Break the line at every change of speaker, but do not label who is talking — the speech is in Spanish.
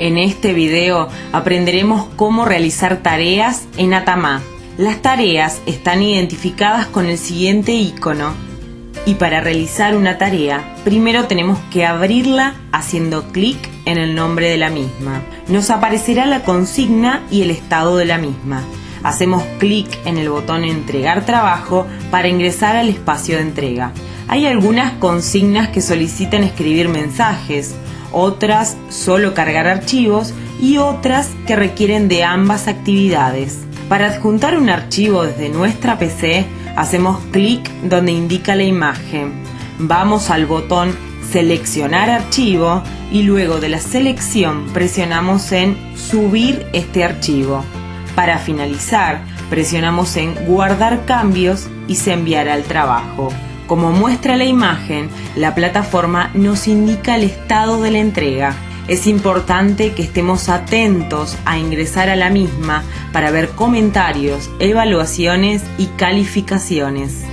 En este video aprenderemos cómo realizar tareas en Atamá. Las tareas están identificadas con el siguiente icono. Y para realizar una tarea, primero tenemos que abrirla haciendo clic en el nombre de la misma. Nos aparecerá la consigna y el estado de la misma. Hacemos clic en el botón Entregar trabajo para ingresar al espacio de entrega. Hay algunas consignas que solicitan escribir mensajes, otras solo cargar archivos y otras que requieren de ambas actividades. Para adjuntar un archivo desde nuestra PC, hacemos clic donde indica la imagen. Vamos al botón Seleccionar archivo y luego de la selección presionamos en Subir este archivo. Para finalizar, presionamos en Guardar cambios y se enviará al trabajo. Como muestra la imagen, la plataforma nos indica el estado de la entrega. Es importante que estemos atentos a ingresar a la misma para ver comentarios, evaluaciones y calificaciones.